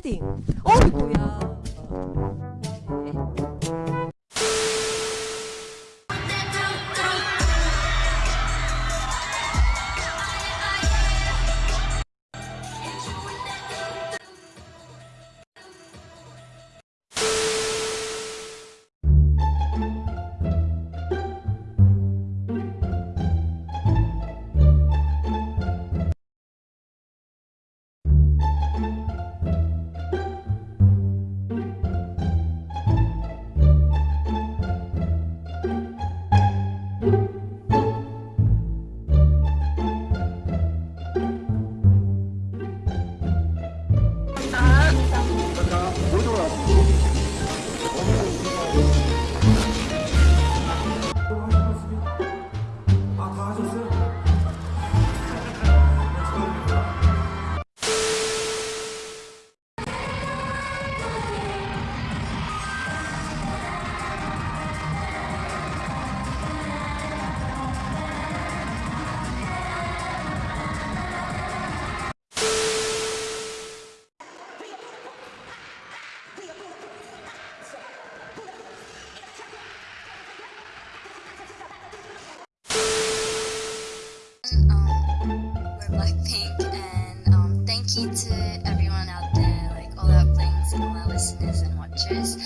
패딩. 어이구야. To everyone out there, like all our blinks and all our listeners and watchers.